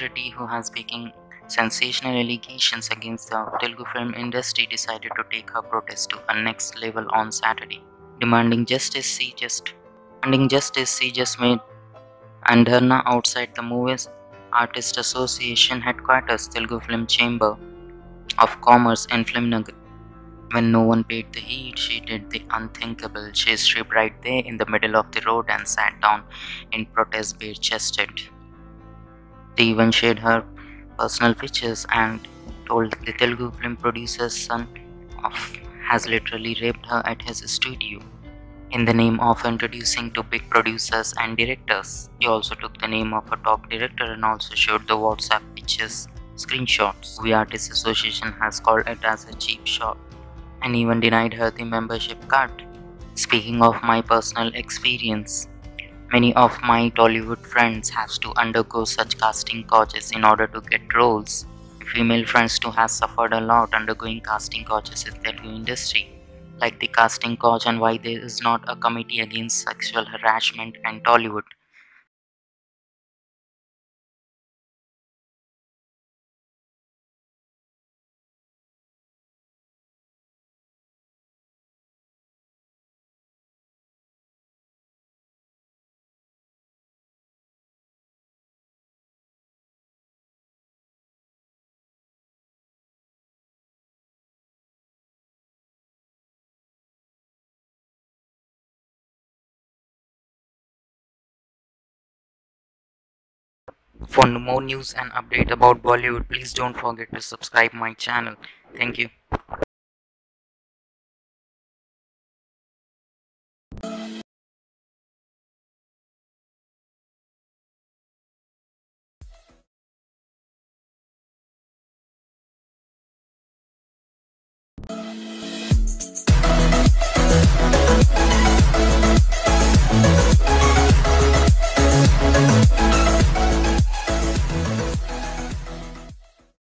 Reddy, who has making sensational allegations against the Telugu film industry, decided to take her protest to a next level on Saturday, demanding justice. She just demanding justice. She just made and dharna outside the Movies Artist Association headquarters, Telugu Film Chamber of Commerce in Filmnagar. When no one paid the heed, she did the unthinkable. She stripped right there in the middle of the road and sat down in protest bare chested. They even shared her personal pictures and told the Telugu film producer's son of has literally raped her at his studio in the name of introducing to big producers and directors. He also took the name of a top director and also showed the WhatsApp pictures screenshots. The Artists Association has called it as a cheap shot and even denied her the membership card. Speaking of my personal experience, many of my Tollywood friends have to undergo such casting couches in order to get roles. Female friends too have suffered a lot undergoing casting couches in Telugu industry, like the casting couch and why there is not a committee against sexual harassment in Tollywood. For more news and update about Bollywood, please don't forget to subscribe my channel. Thank you.